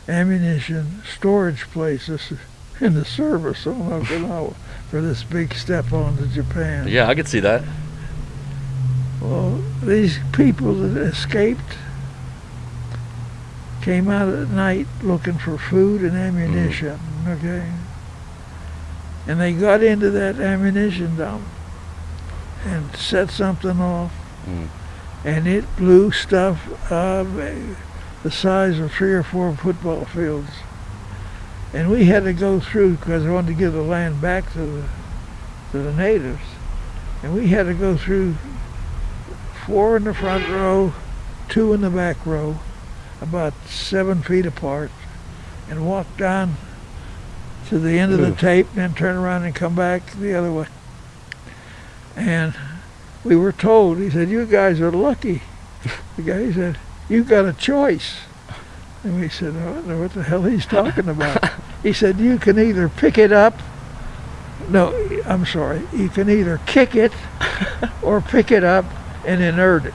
ammunition storage places in the service on Okinawa for this big step on to Japan. Yeah, I could see that. Well, these people that escaped came out at night looking for food and ammunition, okay? And they got into that ammunition dump and set something off, Mm. and it blew stuff uh, the size of three or four football fields. And we had to go through because I wanted to give the land back to the to the natives, and we had to go through four in the front row, two in the back row, about seven feet apart, and walk down to the end of the tape, then turn around and come back the other way. And we were told, he said, you guys are lucky. the guy said, you got a choice. And we said, I don't know what the hell he's talking about. he said, you can either pick it up. No, I'm sorry. You can either kick it or pick it up and inert it.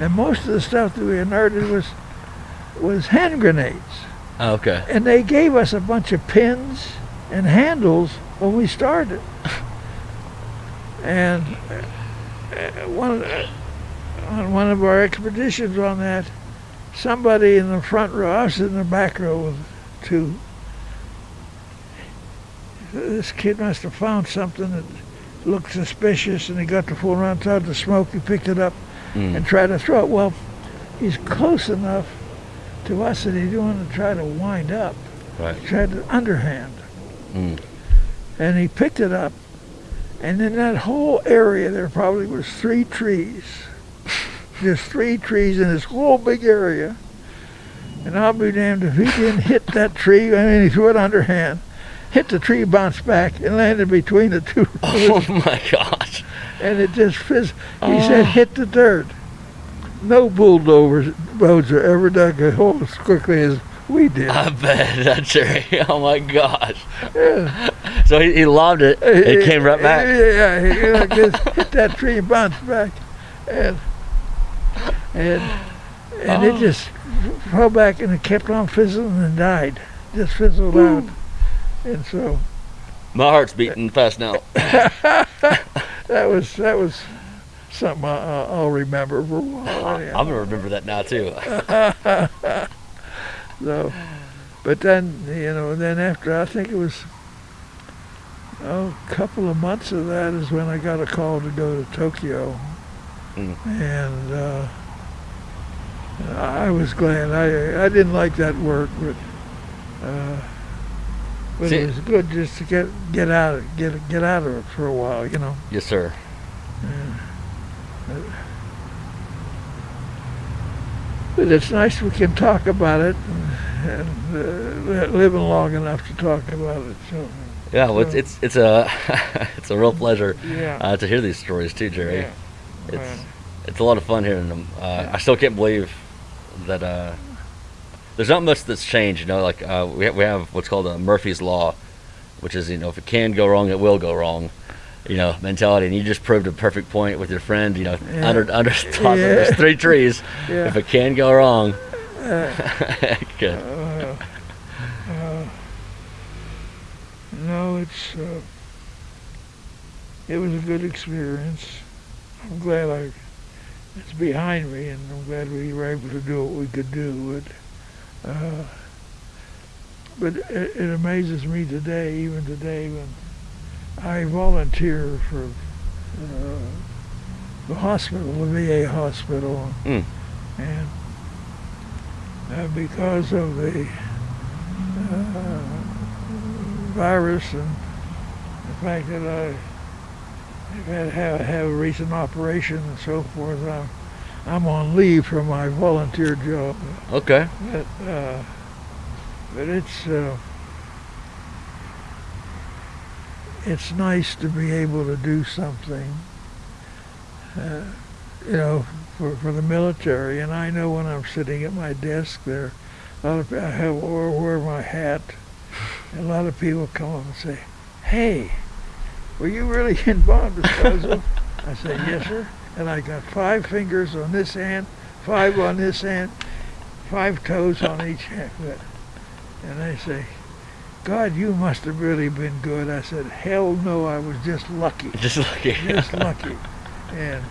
And most of the stuff that we inerted was was hand grenades. Oh, okay. And they gave us a bunch of pins and handles when we started. And uh, one uh, on one of our expeditions on that, somebody in the front row, I was in the back row with two. This kid must have found something that looked suspicious, and he got the full around, tried to smoke. He picked it up Mm. and tried to throw it. Well, he's close enough to us that he didn't want to try to wind up. Right. He tried to underhand. Mm. And he picked it up. And in that whole area, there probably was three trees. Just three trees in this whole big area. And I'll be damned if he didn't hit that tree. I mean, he threw it underhand, hit the tree, bounced back, and landed between the two. Oh my gosh. and it just fizz. He oh. said, hit the dirt. No bulldozers roads are ever dug a hole as quickly as we did. I bet that's right. Oh my gosh. Yeah. So he, he lobbed it. It came right back. Yeah, he you know, just hit that tree and bounced back, and and and it Oh. just fell back and it kept on fizzling and died, just fizzled out, and so My heart's beating fast now. that was that was something I, I- I'll remember for a while. I'm gonna remember that now too. So, but then you know, then after I think it was oh, a couple of months of that is when I got a call to go to Tokyo, Mm. and uh, I was glad. I I didn't like that work, but uh, but See- it was good just to get get out of get get out of it for a while, you know. Yes, sir. But it's nice we can talk about it and, and uh, living long enough to talk about it. So Yeah, well, it's So- it's it's a it's a real pleasure yeah. uh, to hear these stories too, Jerry. yeah. It's it's a lot of fun hearing them. Uh, I still can't believe that uh, there's not much that's changed. You know, like uh, we have, we have what's called a Murphy's law, which is you know if it can go wrong, it will go wrong. you know, mentality, and you just proved a perfect point with your friend. You know, Yeah. under under top of Yeah. there's three trees. Yeah. If it can go wrong, good. Uh, uh, no, it's uh, it was a good experience. I'm glad I it's behind me, and I'm glad we were able to do what we could do. But uh, but it, it amazes me today, even today, when I volunteer for uh, the hospital, the VA hospital, Mm. and uh, because of the uh, virus and the fact that I have have a recent operation and so forth, I'm, I'm on leave from my volunteer job. Okay. But, uh, but it's uh, it's nice to be able to do something, uh, you know, for, for the military. And I know when I'm sitting at my desk there, a lot of I have or wear my hat, and a lot of people come up and say, "Hey, were you really in bomb disposal?" I said, "Yes, sir." And I got five fingers on this hand, five on this hand, five toes on each hand. And they say, God, you must have really been good. I said, hell no, I was just lucky. Just lucky. Just lucky. And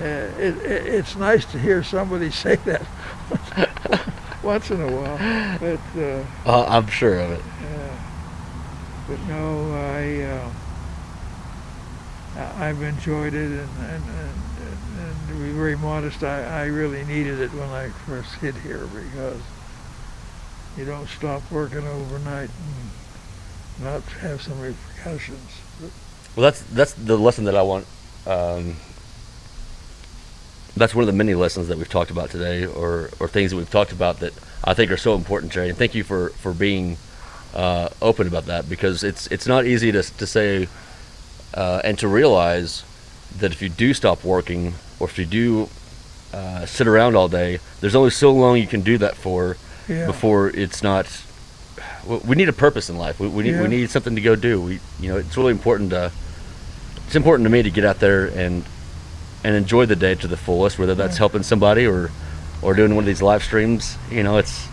uh, it, it, it's nice to hear somebody say that once in a while. But, uh, Uh, I'm sure of it. uh, but no, I, uh, I- I've enjoyed it, and, and, and, and to be very modest, I, I really needed it when I first hit here because you don't stop working overnight and not have some repercussions. Well, that's that's the lesson that I want. Um, that's one of the many lessons that we've talked about today, or or things that we've talked about that I think are so important, Jerry. And thank you for for being uh, open about that because it's it's not easy to to say uh, and to realize that if you do stop working or if you do uh, sit around all day, there's only so long you can do that for yeah. before it's not. We need a purpose in life. We, we need Yeah. we need something to go do. We you know it's really important to. It's important to me to get out there and and enjoy the day to the fullest, whether that's Yeah. helping somebody or or doing one of these live streams. You know, it's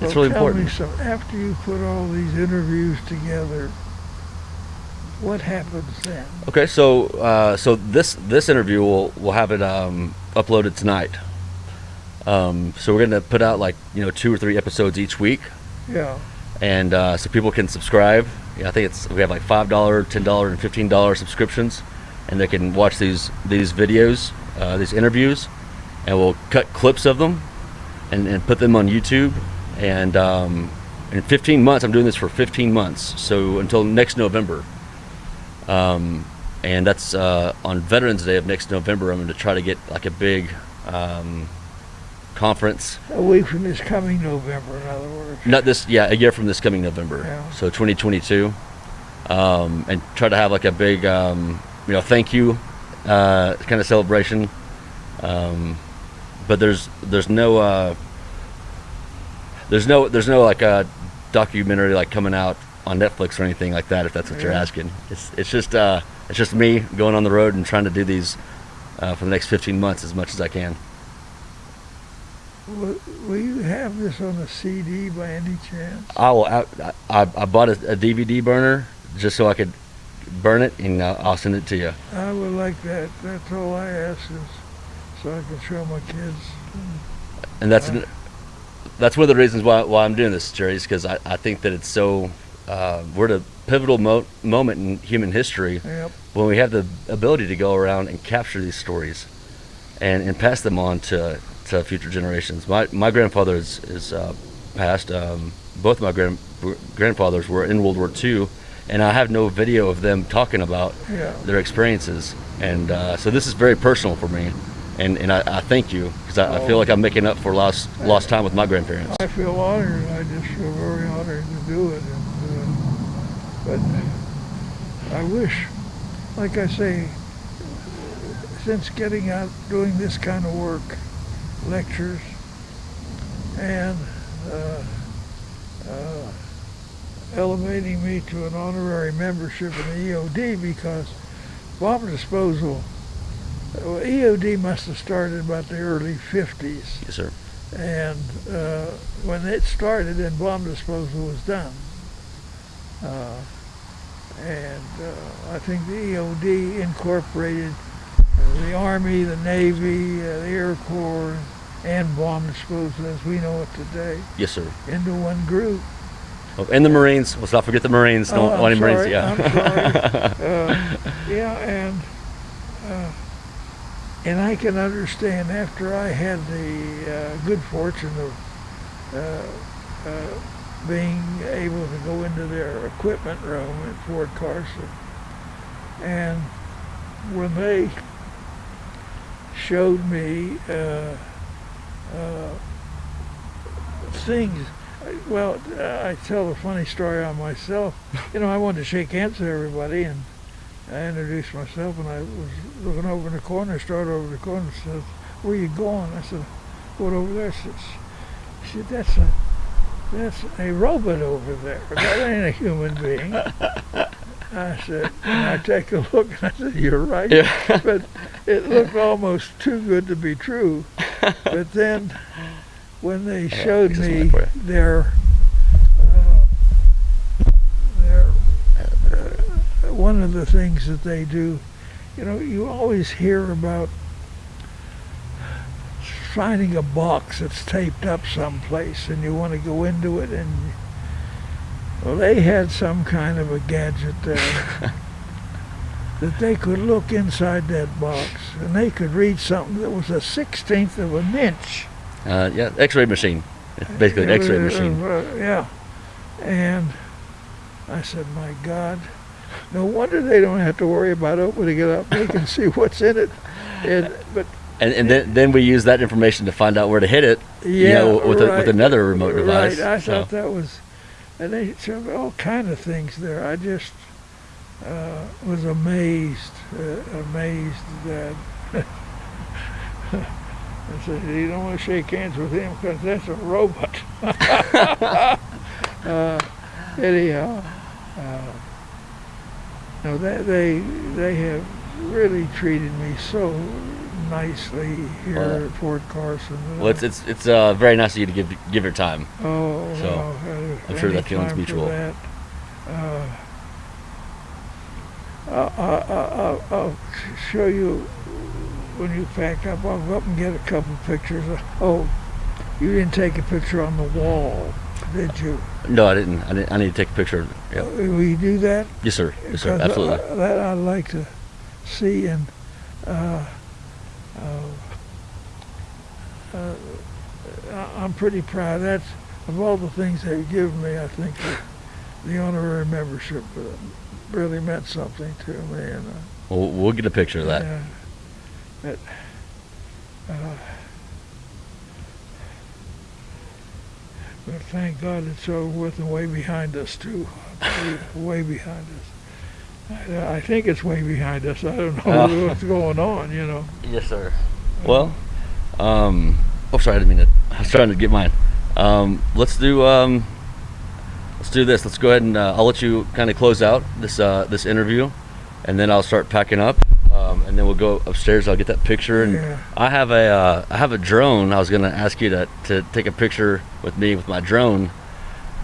it's Well, really important. Me some, after you put all these interviews together, what happens then? Okay, so uh, so this this interview will we'll have it um, uploaded tonight. Um, so we're gonna put out like you know two or three episodes each week. Yeah. and uh, so people can subscribe. Yeah, I think it's we have like five dollar, ten dollar, and fifteen dollar subscriptions, and they can watch these these videos, uh, these interviews, and we'll cut clips of them, and, and put them on YouTube. And um, in 15 months, I'm doing this for 15 months, so until next November. Um, and that's uh, on Veterans Day of next November. I'm going to try to get like a big um, conference A week from this coming November, in other words. not this, yeah, a year from this coming November. Yeah. So 2022, um, and try to have like a big, um, you know, thank you uh, kind of celebration. Um, but there's there's no uh, there's no there's no like a documentary like coming out on Netflix or anything like that. If that's what you're asking, it's it's just uh, it's just me going on the road and trying to do these uh, for the next 15 months as much as I can. Will, will you have this on a CD by any chance? I will. I, I, I bought a, a DVD burner just so I could burn it, and uh, I'll send it to you. I would like that. That's all I ask is so I can show my kids. And that's Uh. that's one of the reasons why why I'm doing this, Jerry, is because I, I think that it's so. Uh, we're at a pivotal mo- moment in human history Yep. when we have the ability to go around and capture these stories, and, and pass them on to, to future generations. My my grandfather is, is uh, passed. Um, both my grand grandfathers were in World War II, and I have no video of them talking about Yeah. their experiences. And uh, so this is very personal for me, and and I, I thank you because I, I feel like I'm making up for lost lost time with my grandparents. I feel honored. I just feel very honored to do it. But I wish, like I say, since getting out doing this kind of work, lectures, and uh, uh, elevating me to an honorary membership in the EOD because bomb disposal. Well, EOD must have started about the early 50s, Yes, sir. and uh, when it started, then bomb disposal was done. Uh, and uh, I think the EOD incorporated uh, the Army, the Navy, uh, the Air Corps, and bomb disposal as we know it today Yes, sir. into one group. Oh, and the Marines. Let's not forget the Marines. Oh, Don't I'm want any Marines. Yeah. Uh, yeah, and uh, and I can understand after I had the uh, good fortune of uh, uh, being able to go into their equipment room at Fort Carson, and when they showed me uh, uh, things. Well, I tell a funny story on myself. You know, I wanted to shake hands with everybody, and I introduced myself, and I was looking over in the corner, started over the corner, and said, "Where you going?" I said, "Going over there." She said, "That's a that's a robot over there. That ain't a human being." I said, and I take a look, and I said, "You're right." Yeah. but it looked almost too good to be true. But then, when they Yeah, showed me one for you. their uh, their uh, one of the things that they do, you know, you always hear about finding a box that's taped up someplace, and you want to go into it, and well, they had some kind of a gadget there that they could look inside that box and they could read something that was a sixteenth of an inch. Uh, yeah. X-ray machine. It's basically an X-ray machine. uh, yeah. And I said, my God, no wonder they don't have to worry about opening it up. They can see what's in it. And, but And, and then, then we use that information to find out where to hit it. yeah, you know, with, a, with another remote device. Right. I So, thought that was, and they showed all kind of things there. I just uh, was amazed, uh, amazed that. I said, you don't want to shake hands with him because that's a robot. uh, anyhow, uh, no, they, they they have really treated me so nicely here Well, at Fort Carson. well, it's it's it's uh, very nice of you to give give your time. Oh, So, no, uh, I'm sure that feeling's mutual. that. Uh, I, I, I, I'll, I'll show you when you pack up. I'll go up and get a couple pictures. Oh, you didn't take a picture on the wall, did you? No, I didn't. I didn't. I need to take a picture. Yeah. Uh, Will you do that? Yes, sir. Yes, sir. Absolutely. I- that I'd like to see and uh, uh, uh, I'm pretty proud. That's of all the things they've given me. I think the honorary membership uh, really meant something to me, and uh, We'll, we'll get a picture of that. yeah, but, uh, but thank God it's over with and way behind us too. way behind us. I, I think it's way behind us. I don't know Oh. what's going on. You know. Yes, sir. Well, um, oh, sorry, I didn't mean to. I was trying to get mine. Um, let's do um, let's do this. Let's go ahead and uh, I'll let you kind of close out this uh, this interview, and then I'll start packing up, um, and then we'll go upstairs. I'll get that picture, and Yeah. I have a uh, I have a drone. I was gonna ask you to to take a picture with me with my drone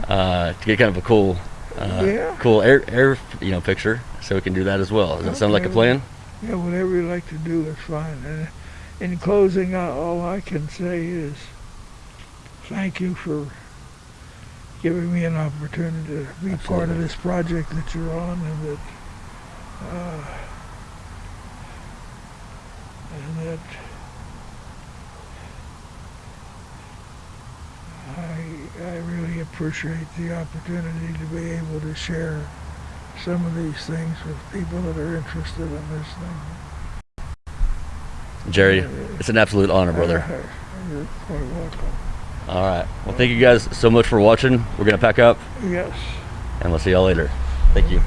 uh, to get kind of a cool. Uh, Yeah. Cool air, air, you know, picture, so we can do that as well. Does that sound like a plan? Yeah, whatever you like to do is fine. And in closing, uh, all I can say is thank you for giving me an opportunity to be part of this project that you're on, and that uh, and that I I really appreciate the opportunity to be able to share some of these things with people that are interested in this thing. Jerry, it's an absolute honor, brother. Uh, You're quite welcome. All right. Well, thank you guys so much for watching. We're gonna pack up, Yes. and we'll see y'all later. Thank you.